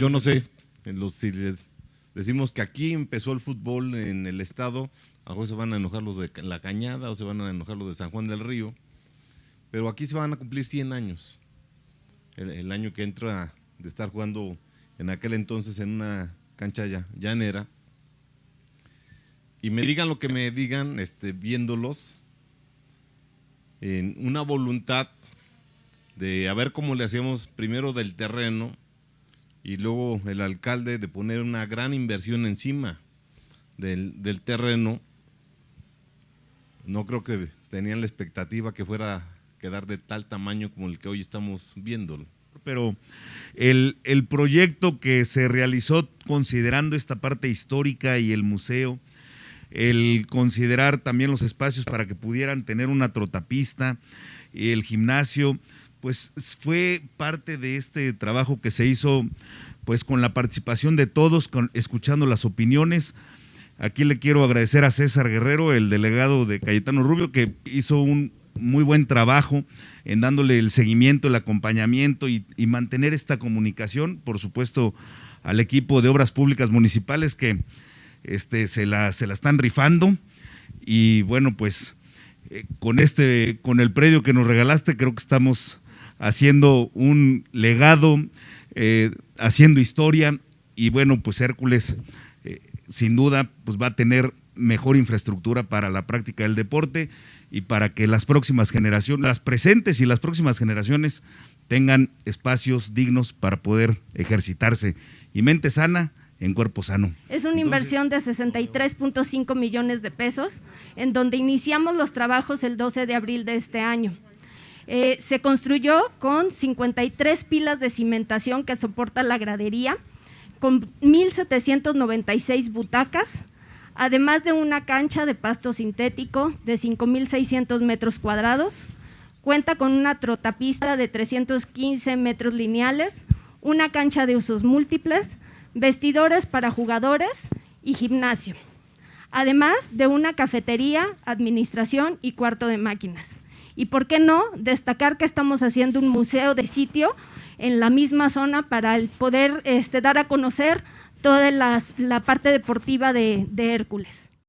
yo no sé, en los, si les decimos que aquí empezó el fútbol en el estado, a lo se van a enojar los de La Cañada o se van a enojar los de San Juan del Río, pero aquí se van a cumplir 100 años. El, año que entra de estar jugando en aquel entonces en una cancha ya, llanera. Y me digan lo que me digan, este, viéndolos, en una voluntad de a ver cómo le hacíamos primero del terreno y luego el alcalde de poner una gran inversión encima del, del terreno. No creo que tenían la expectativa que fuera a quedar de tal tamaño como el que hoy estamos viendo. Pero el, el proyecto que se realizó considerando esta parte histórica y el museo, el considerar también los espacios para que pudieran tener una trotapista, el gimnasio, pues fue parte de este trabajo que se hizo pues con la participación de todos, escuchando las opiniones. Aquí le quiero agradecer a César Guerrero, el delegado de Cayetano Rubio, que hizo un muy buen trabajo en dándole el seguimiento, el acompañamiento y, mantener esta comunicación, por supuesto, al equipo de obras públicas municipales que este, se, la, se la están rifando y bueno, pues eh, con este, con el predio que nos regalaste, creo que estamos haciendo un legado, eh, haciendo historia y bueno, pues Hércules eh, sin duda pues va a tener mejor infraestructura para la práctica del deporte y para que las próximas generaciones, las presentes y las próximas generaciones tengan espacios dignos para poder ejercitarse. Y mente sana en cuerpo sano. Es una inversión de 63.5 millones de pesos, en donde iniciamos los trabajos el 12 de abril de este año. Eh, se construyó con 53 pilas de cimentación que soporta la gradería, con 1.796 butacas, además de una cancha de pasto sintético de 5.600 metros cuadrados, cuenta con una trotapista de 315 metros lineales, una cancha de usos múltiples, vestidores para jugadores y gimnasio, además de una cafetería, administración y cuarto de máquinas. Y por qué no destacar que estamos haciendo un museo de sitio en la misma zona para poder este, dar a conocer toda la parte deportiva de, de Hércules.